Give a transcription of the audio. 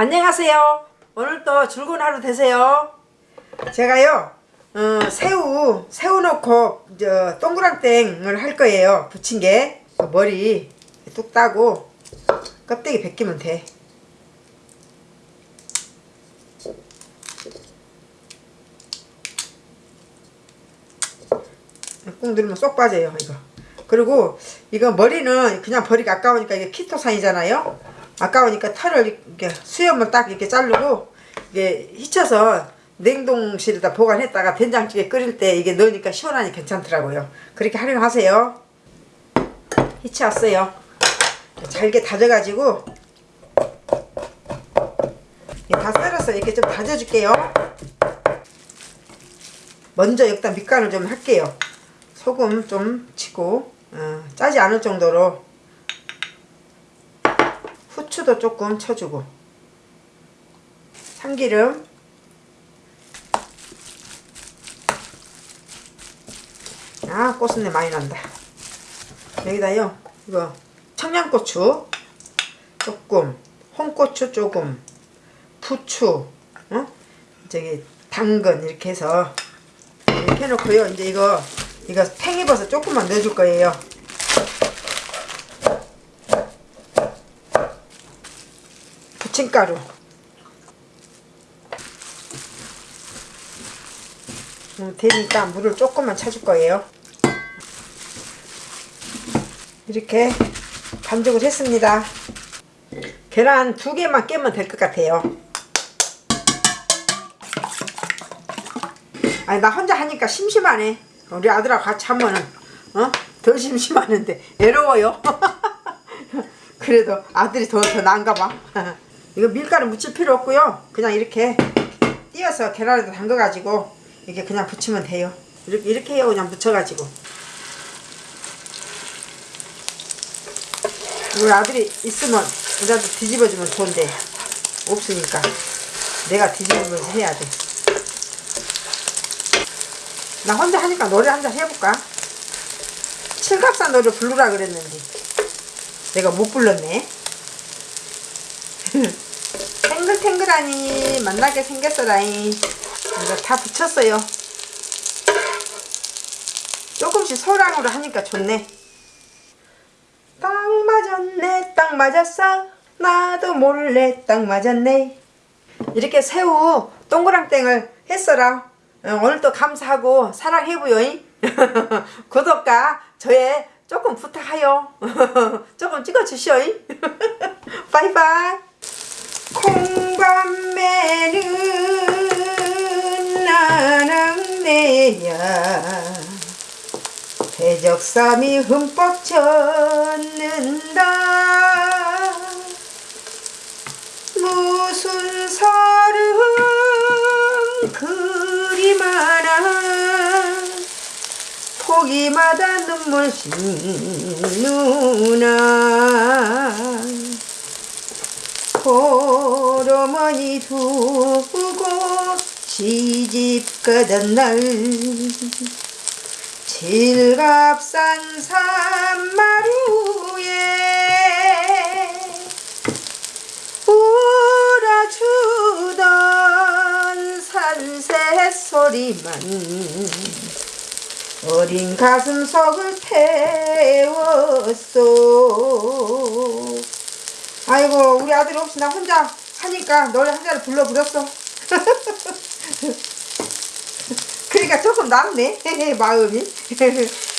안녕하세요. 오늘도 즐거운 하루 되세요. 제가요, 어, 새우, 새우 넣고, 저, 동그랑땡을 할 거예요. 부친 게. 머리 뚝 따고, 껍데기 벗기면 돼. 꾹 누르면 쏙 빠져요, 이거. 그리고 이거 머리는 그냥 버리기 아까우니까 이게 키토산이잖아요. 아까우니까 털을 이렇게 수염을 딱 이렇게 자르고 이게 휘쳐서 냉동실에다 보관했다가 된장찌개 끓일 때 이게 넣으니까 시원하니 괜찮더라고요. 그렇게 활용하세요. 휘쳐왔어요. 잘게 다져가지고 다 썰어서 이렇게 좀 다져줄게요. 먼저 일단 밑간을 좀 할게요. 소금 좀 치고 어, 짜지 않을 정도로 후추도 조금 쳐주고. 참기름. 아 꽃순내 많이 난다. 여기다요 이거 청양고추 조금 홍고추 조금 부추 어? 저기 당근 이렇게 해서 이렇게 해놓고요. 이제 이거 이거 팽이버섯 조금만 넣어줄 거예요 부침가루. 음, 되니까 물을 조금만 쳐줄 거예요. 이렇게 반죽을 했습니다. 계란 두 개만 깨면 될 것 같아요. 아니 나 혼자 하니까 심심하네. 우리 아들하고 같이 하면은 어? 더 심심하는데. 외로워요. 그래도 아들이 더, 더 나은가 봐 이거 밀가루 묻힐 필요 없고요. 그냥 이렇게 띄어서 계란에다 담가 가지고 이렇게 그냥 붙이면 돼요. 이렇게, 이렇게 해요. 그냥 묻혀 가지고. 우리 아들이 있으면 우리도 뒤집어주면 좋은데 없으니까 내가 뒤집으면서 해야 돼. 나 혼자 하니까 노래 한 잔 해볼까? 칠갑산 노래 부르라 그랬는데 내가 못 불렀네 탱글탱글하니 만나게 생겼어라잉. 다 붙였어요. 조금씩 소량으로 하니까 좋네. 딱 맞았네 딱 맞았어. 나도 몰래 딱 맞았네. 이렇게 새우 동그랑땡을 했어라. 어, 오늘도 감사하고 사랑해보요 구독과 저의 조금 부탁하여 조금 찍어주시오 바이바이 나랑내야 대적삼이 흠뻑 젖는다. 무슨 서름 그리 많아? 포기마다 눈물 씻누나. 호르머니 두고 시집 가던 날 질갑산 산마루에 울어주던 산새 소리만 어린 가슴 속을 태웠소. 아이고 우리 아들 없이 나 혼자 하니까 노래 한 잔을 불러버렸어 그러니까 조금 낫네. 마음이